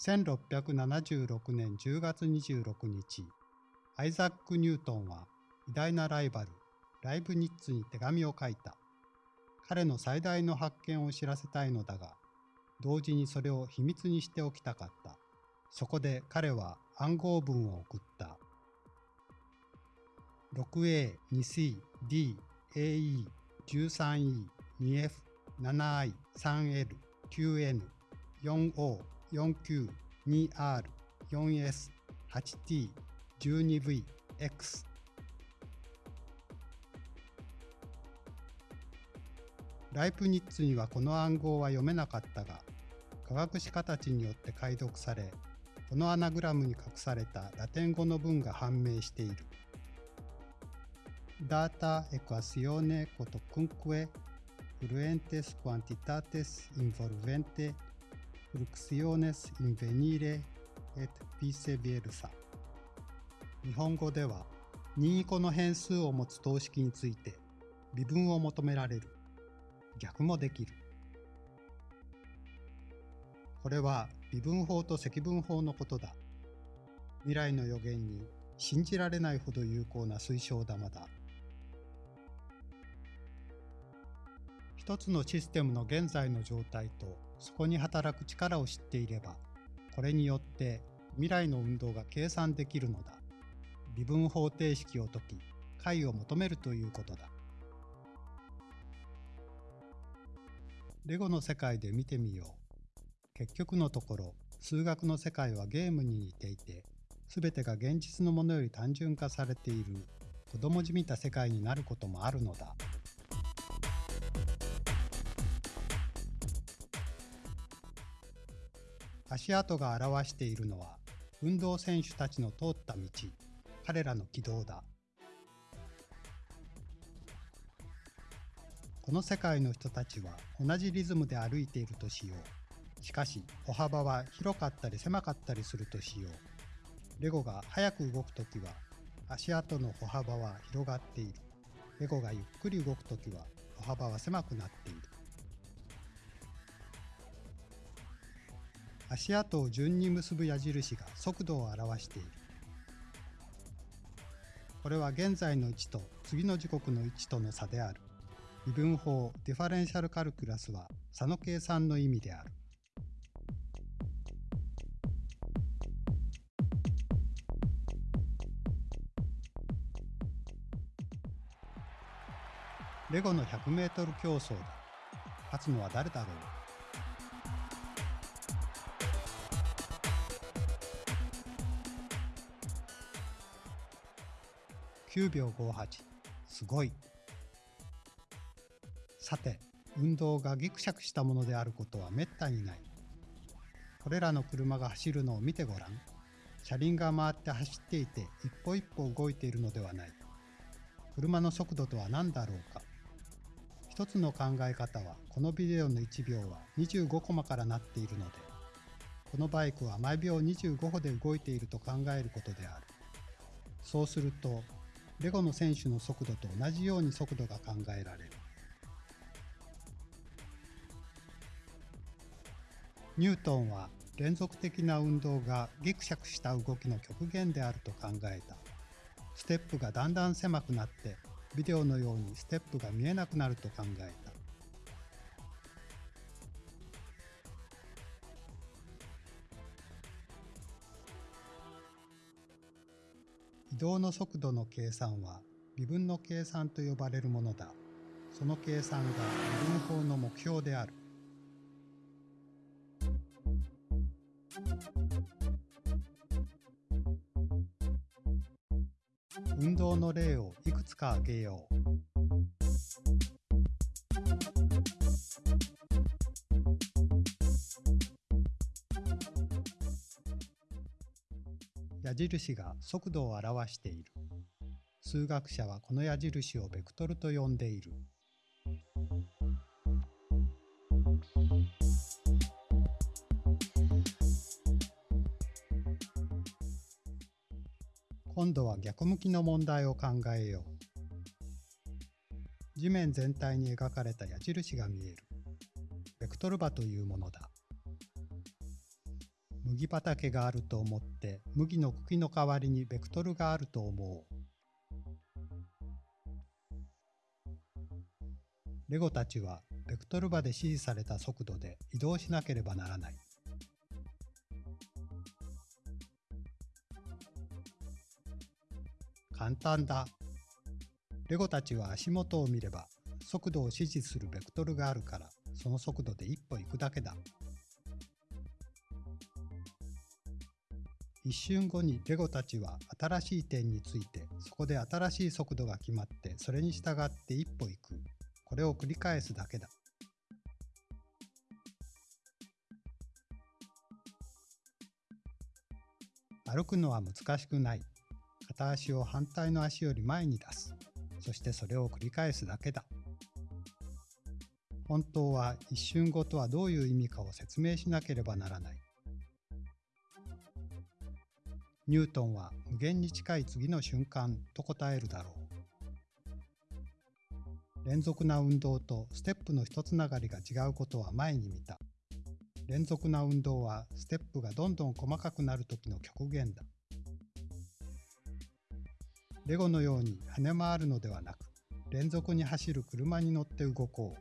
1676年10月26日、アイザック・ニュートンは偉大なライバル、ライブニッツに手紙を書いた。彼の最大の発見を知らせたいのだが、同時にそれを秘密にしておきたかった。そこで彼は暗号文を送った。6A、2C、D、AE、13E、2F、7I、3L、9N、4O、4Q、2R、4S、8T、12V、X。ライプニッツにはこの暗号は読めなかったが、科学史家たちによって解読され、このアナグラムに隠されたラテン語の文が判明している。data equazione quotocunque fluentes quantitates involvente fluxiones invenire et vice versa 日本語では任意個の変数を持つ等式について微分を求められる。逆もできる。これは微分法と積分法のことだ。未来の予言に信じられないほど有効な水晶玉だ。一つのシステムの現在の状態とそこに働く力を知っていればこれによって未来の運動が計算できるのだ。微分方程式を解き解を求めるということだ。レゴの世界で見てみよう。結局のところ数学の世界はゲームに似ていて全てが現実のものより単純化されている子供じみた世界になることもあるのだ。足跡が表しているのは運動選手たちの通った道彼らの軌道だ。この世界の人たちは同じリズムで歩いているとしよう。しかし歩幅は広かったり狭かったりするとしよう。レゴが速く動くときは足跡の歩幅は広がっている。レゴがゆっくり動くときは歩幅は狭くなっている。足跡を順に結ぶ矢印が速度を表している。これは現在の位置と次の時刻の位置との差である。微分法ディファレンシャルカルクラスは差の計算の意味である。レゴの 100m 競争だ。勝つのは誰だろう9秒58すごい。さて運動がギクシャクしたものであることはめったにない。これらの車が走るのを見てごらん。車輪が回って走っていて一歩一歩動いているのではない。車の速度とは何だろうか。一つの考え方はこのビデオの1秒は25コマからなっているのでこのバイクは毎秒25歩で動いていると考えることである。そうするとレゴの選手の速度と同じように速度が考えられる。ニュートンは連続的な運動がギクシャクした動きの極限であると考えた。ステップがだんだん狭くなってビデオのようにステップが見えなくなると考え動の速度の計算は微分の計算と呼ばれるものだ。その計算が微分法の目標である。運動の例をいくつか挙げよう。矢印が速度を表している。数学者はこの矢印をベクトルと呼んでいる。今度は逆向きの問題を考えよう。地面全体に描かれた矢印が見える。ベクトル場というものだ。麦畑があると思って麦の茎の代わりにベクトルがあると思う。レゴたちはベクトル場で指示された速度で移動しなければならない。簡単だ。レゴたちは足元を見れば速度を指示するベクトルがあるからその速度で一歩行くだけだ。一瞬後にレゴたちは新しい点についてそこで新しい速度が決まってそれに従って一歩行く。これを繰り返すだけだ。歩くのは難しくない。片足を反対の足より前に出す。そしてそれを繰り返すだけだ。本当は一瞬後とはどういう意味かを説明しなければならない。ニュートンは無限に近い次の瞬間と答えるだろう。連続な運動とステップの一つながりが違うことは前に見た。連続な運動はステップがどんどん細かくなるときの極限だ。レゴのように跳ね回るのではなく、連続に走る車に乗って動こう。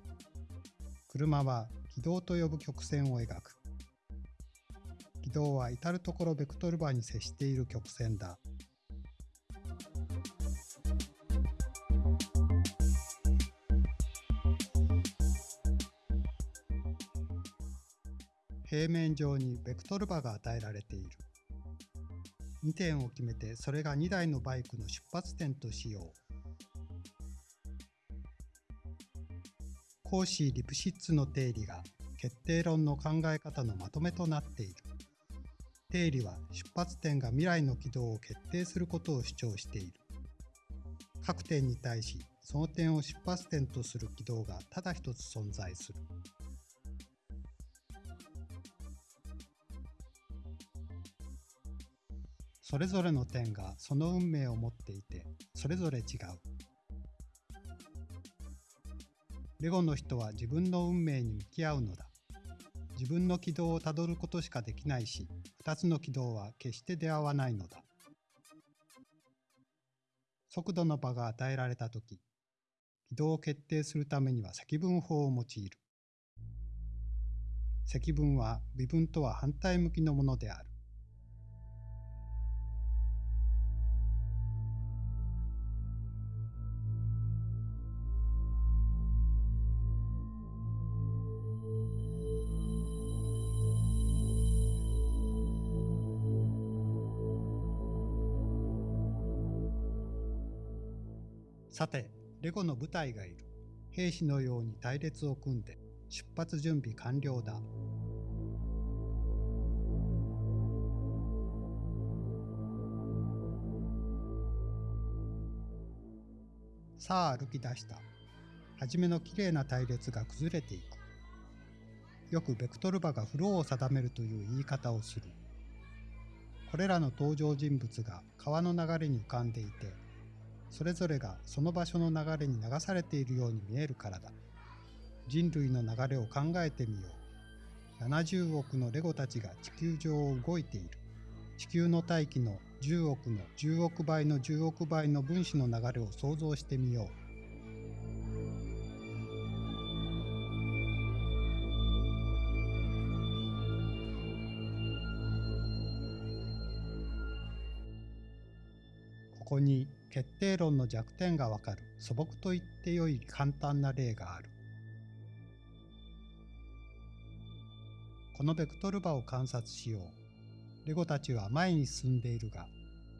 車は軌道と呼ぶ曲線を描く。軌道は至るところベクトル場に接している曲線だ。平面上にベクトル場が与えられている。2点を決めてそれが2台のバイクの出発点としよう。コーシー・リプシッツの定理が決定論の考え方のまとめとなっている。定理は出発点が未来の軌道を決定することを主張している。各点に対しその点を出発点とする軌道がただ一つ存在する。それぞれの点がその運命を持っていて、それぞれ違う。レゴの人は自分の運命に向き合うのだ。自分の軌道をたどることしかできないし、2つの軌道は決して出会わないのだ。速度の場が与えられたとき、軌道を決定するためには積分法を用いる。積分は微分とは反対向きのものである。さて、レゴの部隊がいる。兵士のように隊列を組んで、出発準備完了だ。さあ歩き出した。はじめのきれいな隊列が崩れていく。よくベクトル場がフローを定めるという言い方をする。これらの登場人物が川の流れに浮かんでいて、それぞれがその場所の流れに流されているように見えるからだ。人類の流れを考えてみよう。70億のレゴたちが地球上を動いている。地球の大気の10億の10億倍の10億倍の分子の流れを想像してみよう。ここに決定論の弱点がわかる素朴と言ってよい簡単な例がある。このベクトル場を観察しよう。レゴたちは前に進んでいるが、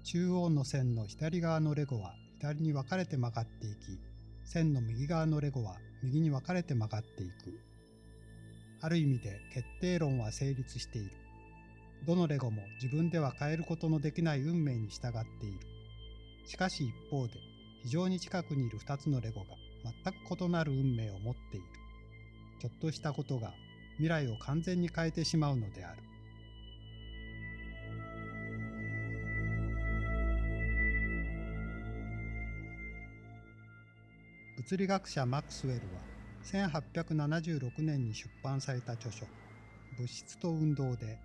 中央の線の左側のレゴは左に分かれて曲がっていき、線の右側のレゴは右に分かれて曲がっていく。ある意味で決定論は成立している。どのレゴも自分では変えることのできない運命に従っている。しかし一方で、非常に近くにいる2つのレゴが全く異なる運命を持っている。ちょっとしたことが未来を完全に変えてしまうのである。物理学者マクスウェルは1876年に出版された著書「物質と運動」で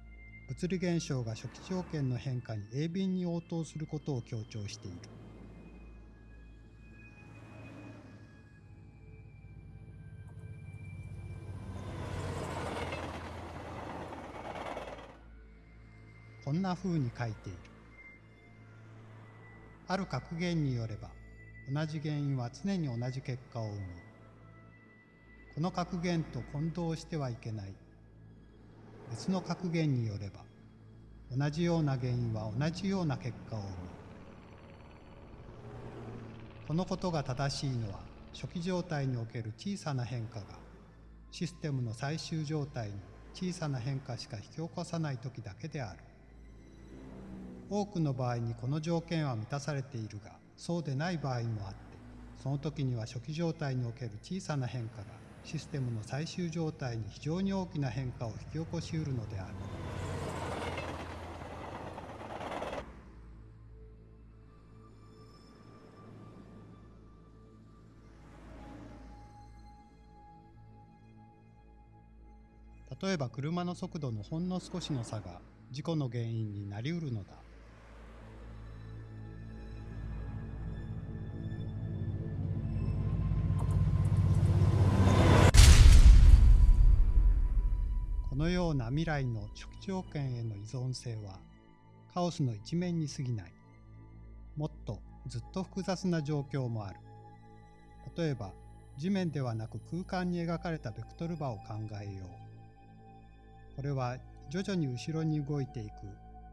物理現象が初期条件の変化に鋭敏に応答することを強調している。こんな風に書いている。ある格言によれば、同じ原因は常に同じ結果を生む。この格言と混同してはいけない。別の格言によれば、同じような原因は同じような結果を生む。このことが正しいのは、初期状態における小さな変化が、システムの最終状態に小さな変化しか引き起こさない時だけである。多くの場合にこの条件は満たされているがそうでない場合もあってその時には初期状態における小さな変化がシステムの最終状態に非常に大きな変化を引き起こしうるのである。例えば車の速度のほんの少しの差が事故の原因になりうるのだ。のような未来の初期条件への依存性はカオスの一面に過ぎない。もっとずっと複雑な状況もある。例えば地面ではなく空間に描かれたベクトル場を考えよう。これは徐々に後ろに動いていく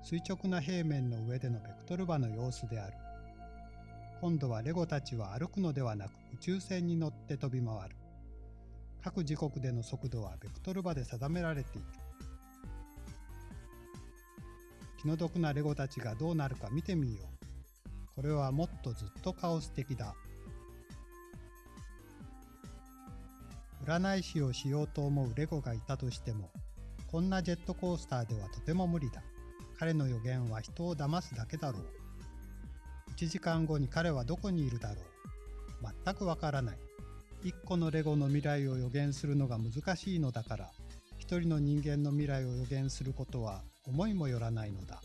垂直な平面の上でのベクトル場の様子である。今度はレゴたちは歩くのではなく宇宙船に乗って飛び回る。各時刻での速度はベクトル場で定められている。気の毒なレゴたちがどうなるか見てみよう。これはもっとずっとカオス的だ。占い師をしようと思うレゴがいたとしても、こんなジェットコースターではとても無理だ。彼の予言は人を騙すだけだろう。1時間後に彼はどこにいるだろう。全くわからない。1個のレゴの未来を予言するのが難しいのだから、一人の人間の未来を予言することは思いもよらないのだ。